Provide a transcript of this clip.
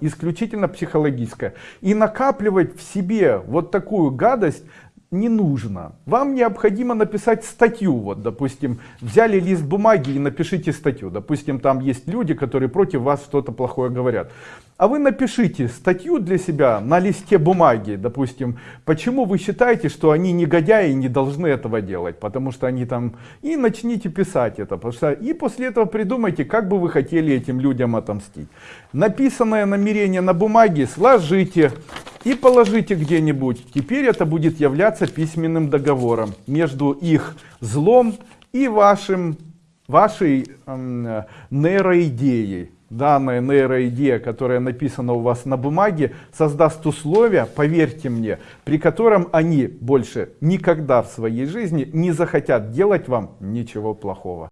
исключительно психологическое. И накапливать в себе вот такую гадость не нужно. Вам необходимо написать статью. Вот, допустим, взяли лист бумаги и напишите статью. Допустим, там есть люди, которые против вас что-то плохое говорят. А вы напишите статью для себя на листе бумаги, допустим, почему вы считаете, что они негодяи и не должны этого делать, потому что они там... И начните писать это, что... и после этого придумайте, как бы вы хотели этим людям отомстить. Написанное намерение на бумаге сложите и положите где-нибудь. Теперь это будет являться письменным договором между их злом и вашим, вашей э, нейроидеей данная нейроидея, которая написана у вас на бумаге, создаст условия, поверьте мне, при котором они больше никогда в своей жизни не захотят делать вам ничего плохого.